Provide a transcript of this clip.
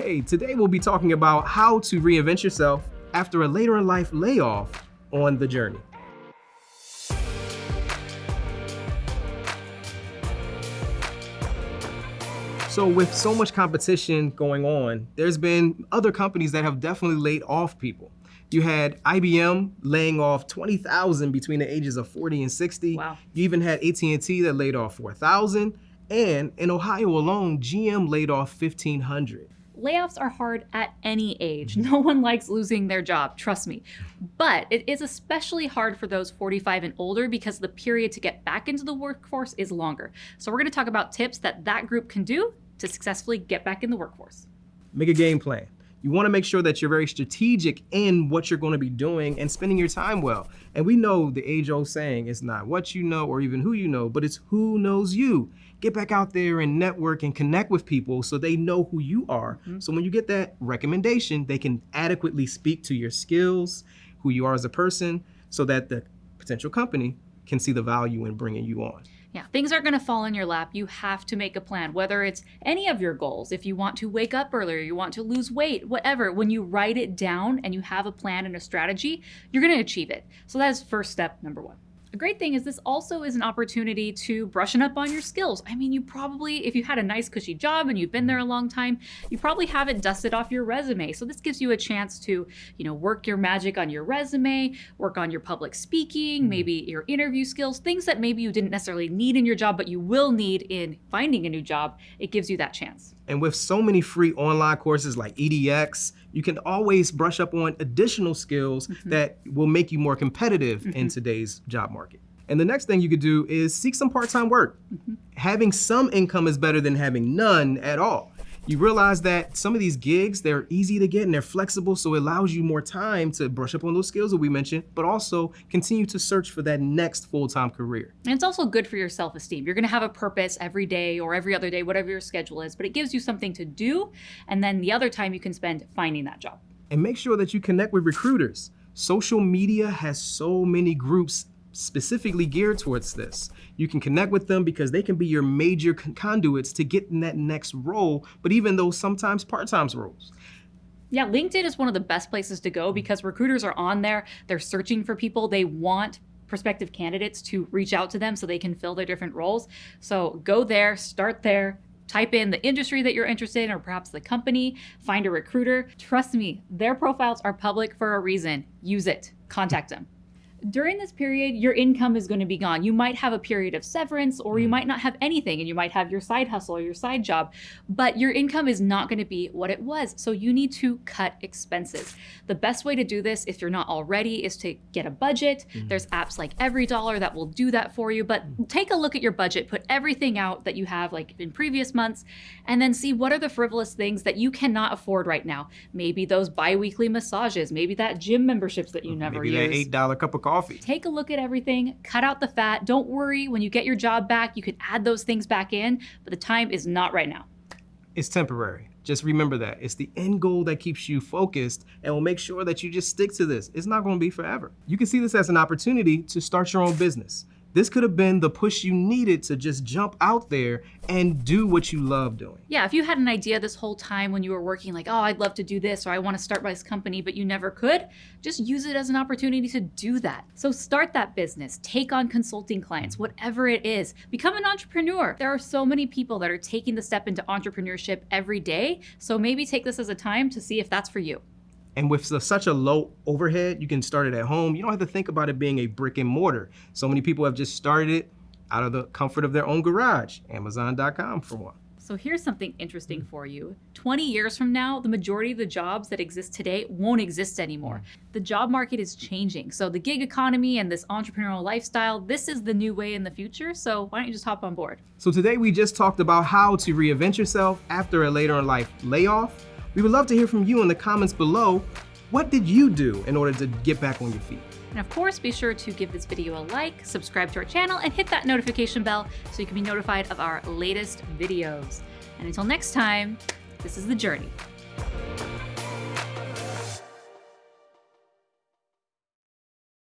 Hey, today we'll be talking about how to reinvent yourself after a later in life layoff on the journey. So with so much competition going on, there's been other companies that have definitely laid off people. You had IBM laying off 20,000 between the ages of 40 and 60. Wow. You even had AT&T that laid off 4,000. And in Ohio alone, GM laid off 1,500. Layoffs are hard at any age. Mm-hmm. No one likes losing their job, trust me. But it is especially hard for those 45 and older because the period to get back into the workforce is longer. So we're gonna talk about tips that that group can do to successfully get back in the workforce. Make a game plan. You want to make sure that you're very strategic in what you're going to be doing and spending your time well. And we know the age old saying it's not what you know or even who you know, but it's who knows you. Get back out there and network and connect with people so they know who you are. Mm -hmm. So when you get that recommendation, they can adequately speak to your skills, who you are as a person, so that the potential company can see the value in bringing you on. Yeah, things aren't going to fall in your lap. You have to make a plan, whether it's any of your goals. If you want to wake up earlier, you want to lose weight, whatever. When you write it down and you have a plan and a strategy, you're going to achieve it. So that is first step number one. A great thing is this also is an opportunity to brushing up on your skills. I mean, you probably, if you had a nice cushy job and you've been there a long time, you probably haven't dusted off your resume. So this gives you a chance to, you know, work your magic on your resume, work on your public speaking, mm-hmm. maybe your interview skills, things that maybe you didn't necessarily need in your job, but you will need in finding a new job. It gives you that chance. And with so many free online courses like EDX, you can always brush up on additional skills mm -hmm. that will make you more competitive mm -hmm. in mm-hmm. today's job market. And the next thing you could do is seek some part-time work. Mm -hmm. Having some income is better than having none at all you realize that some of these gigs, they're easy to get and they're flexible, so it allows you more time to brush up on those skills that we mentioned, but also continue to search for that next full-time career. And it's also good for your self-esteem. You're gonna have a purpose every day or every other day, whatever your schedule is, but it gives you something to do, and then the other time you can spend finding that job. And make sure that you connect with recruiters. Social media has so many groups specifically geared towards this. You can connect with them because they can be your major conduits to get in that next role, but even though sometimes part-time roles. Yeah, LinkedIn is one of the best places to go mm-hmm. because recruiters are on there. They're searching for people. They want prospective candidates to reach out to them so they can fill their different roles. So go there, start there, type in the industry that you're interested in or perhaps the company, find a recruiter. Trust me, their profiles are public for a reason. Use it, contact them. During this period, your income is going to be gone. You might have a period of severance or you mm. might not have anything and you might have your side hustle or your side job, but your income is not going to be what it was. So you need to cut expenses. The best way to do this, if you're not already, is to get a budget. Mm. There's apps like Every Dollar that will do that for you, but mm. take a look at your budget, put everything out that you have like in previous months, and then see what are the frivolous things that you cannot afford right now. Maybe those biweekly massages, maybe that gym memberships that you never maybe use. Maybe that $8 cup of coffee. Take a look at everything, cut out the fat. Don't worry, when you get your job back, you can add those things back in, but the time is not right now. It's temporary. Just remember that. It's the end goal that keeps you focused and will make sure that you just stick to this. It's not going to be forever. You can see this as an opportunity to start your own business. This could have been the push you needed to just jump out there and do what you love doing. Yeah, if you had an idea this whole time when you were working like, oh, I'd love to do this or I want to start this company, but you never could, just use it as an opportunity to do that. So start that business, take on consulting clients, whatever it is. Become an entrepreneur. There are so many people that are taking the step into entrepreneurship every day. So maybe take this as a time to see if that's for you. And with such a low overhead, you can start it at home. You don't have to think about it being a brick and mortar. So many people have just started it out of the comfort of their own garage, Amazon.com for one. So here's something interesting for you. 20 years from now, the majority of the jobs that exist today won't exist anymore. Mm. The job market is changing. So the gig economy and this entrepreneurial lifestyle, this is the new way in the future. So why don't you just hop on board? So today we just talked about how to reinvent yourself after a later in life layoff we would love to hear from you in the comments below. What did you do in order to get back on your feet? And of course, be sure to give this video a like, subscribe to our channel, and hit that notification bell so you can be notified of our latest videos. And until next time, this is The Journey.